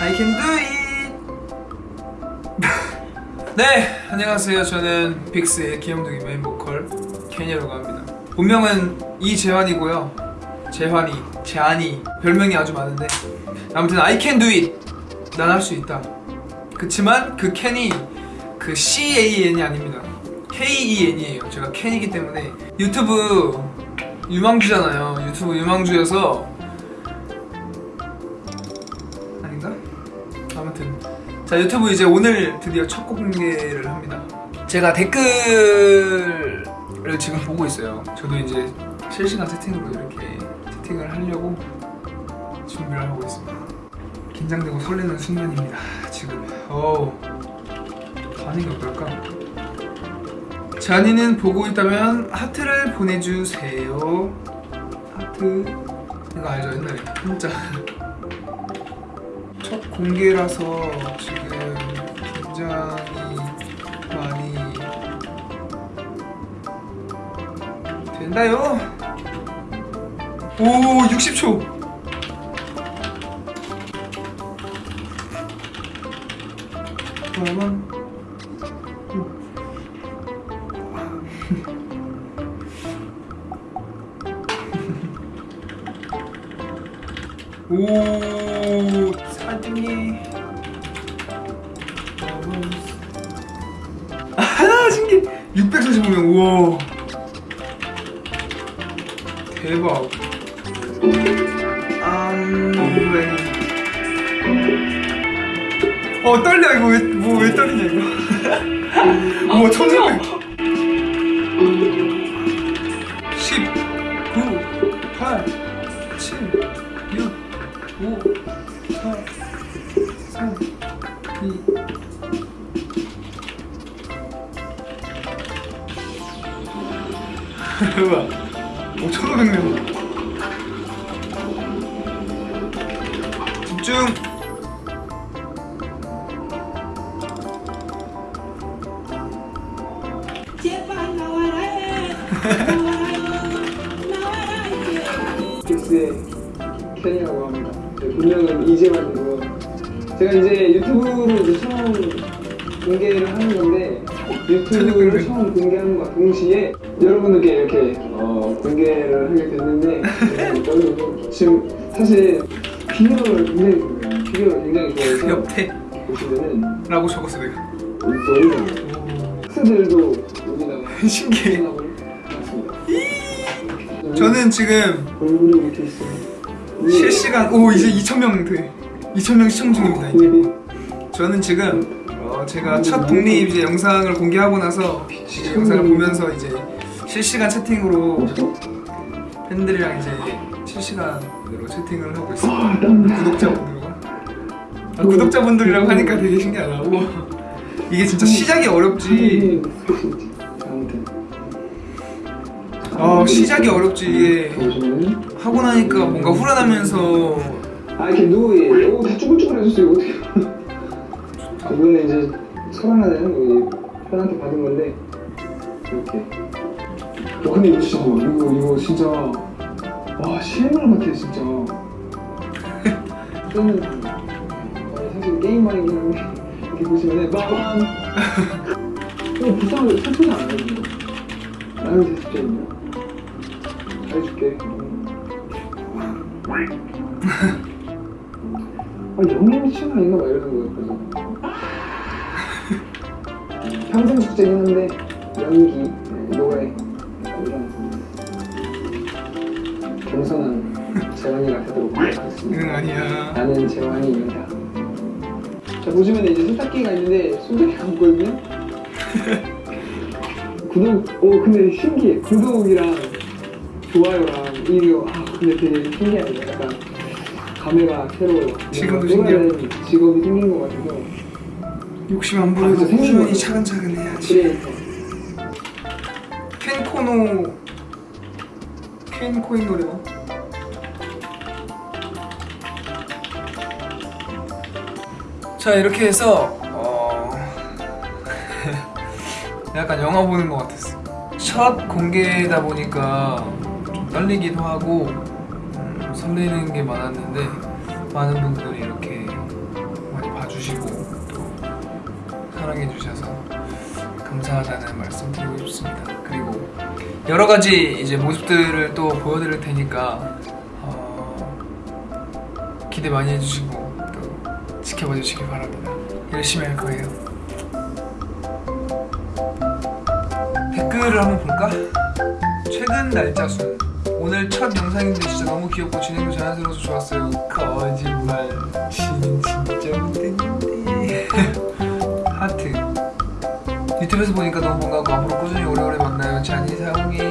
I can do it. 네, 안녕하세요. 저는 빅스의 귀염둥이 메인 보컬 켄이라고 합니다. 본명은 이재환이고요. 재환이, 재환이 별명이 아주 많은데 아무튼 I can do it. 난 할 수 있다. 그치만 그 can이 그 C A N이 아닙니다. K E N이에요. 제가 켄이기 때문에 유튜브 유망주잖아요. 유튜브 유망주여서 자 유튜브 이제 오늘 드디어 첫 공개를 합니다. 제가 댓글을 지금 보고 있어요. 저도 이제 실시간 채팅으로 이렇게 채팅을 하려고 준비를 하고 있습니다. 긴장되고 설레는 순간입니다. 지금 어우 반응이 어떨까? 잔이는 보고 있다면 하트를 보내주세요. 하트 이거 알죠 옛날에 진짜 첫 공개라서 지금 굉장히 많이 된다요. 오 60초. 잠깐만. 오 사등이 아 신기! 645명 우와. 대박. 암레 어 떨려. 이거 왜 뭐 왜 떨리냐 이거? 우와 천사백 3 2 우와 5,500명 집중 제발 나와라. 나와라 이제. 빅스의 켄이라고 합니다. 네, 본명은 이재환이고요. 제가 이제 유튜브로 이제 처음 공개를 하는 건데 유튜브를 처음 공개하는 것과 동시에 여러분들께 이렇게 어, 공개를 하게 됐는데 지금 사실 비디오를 굉장히 좋아해요. 비디오를 굉장히 좋아해서 옆에 보시면은 라고 적었어 내가 너무 스 들도 여기다가 신기해. 저는 지금. 실시간 오 이제 2,000명 돼 2,000명 시청 중입니다 이제. 저는 지금 어, 제가 첫 독립 이제 영상을 공개하고 나서 이 영상을 보면서 이제 실시간 채팅으로 팬들이랑 이제 실시간으로 채팅을 하고 있습니다. 구독자분들과 아, 구독자분들이라고 하니까 되게 신기하다. 우와. 이게 진짜 시작이 어렵지. 아 시작이 어렵지 이게 하고 나니까 뭔가 후련하면서 아 이렇게 누에 오다 쭈글쭈글해졌어요. 어떻게 이거는 이제 설하나는 우리 팬한테 받은 건데. 이렇게. 와 근데 이거 진짜 이거 이거 진짜. 와 실물 같아 진짜. 저는 어, 사실 게임만이긴 한데 이렇게 보시면은 빠밤 이거 비싼 슬프지 않아요 이거 나는 제습제입니다 잘해줄게 아 영림이 친구 아닌가 막 이러는 거예요 그래서 평생 숙제긴 한데 연기, 네, 노래 이런 겸손한 재환이가 되도록 하겠습니다. 응 아니야. 나는 재환이입니다. 자 보시면 이제 세탁기가 있는데 손잡이가 없거든요. 구독, 오 근데 신기해. 구독이랑 좋아요랑 이거 아 근데 되게 신기하네. 약간 감회가 새로워요 지금도 다른 직업이 생긴 것 같아서. 욕심 안 아, 진짜 꾸준히. 차근차근 해야지. 캔코노 캔코인 노래가? 자 이렇게 해서 어... 약간 영화 보는 것 같았어 첫 공개다 보니까 좀 떨리기도 하고 음, 설레는 게 많았는데 많은 분들이 이렇게 사랑해 주셔서 감사하다는 말씀 드리고 싶습니다. 그리고 여러 가지 이제 모습들을 또 보여드릴 테니까 어, 기대 많이 해주시고 또 지켜봐 주시기 바랍니다. 열심히 할 거예요. 댓글을 한번 볼까? 최근 날짜 순 오늘 첫 영상인데 진짜 너무 귀엽고 진행도 자연스러워서 좋았어요. 거짓말 진 진짜 못했는데 하트 유튜브에서 보니까 너무 반가고 앞으로 꾸준히 오래오래 만나요. 잔이 사랑해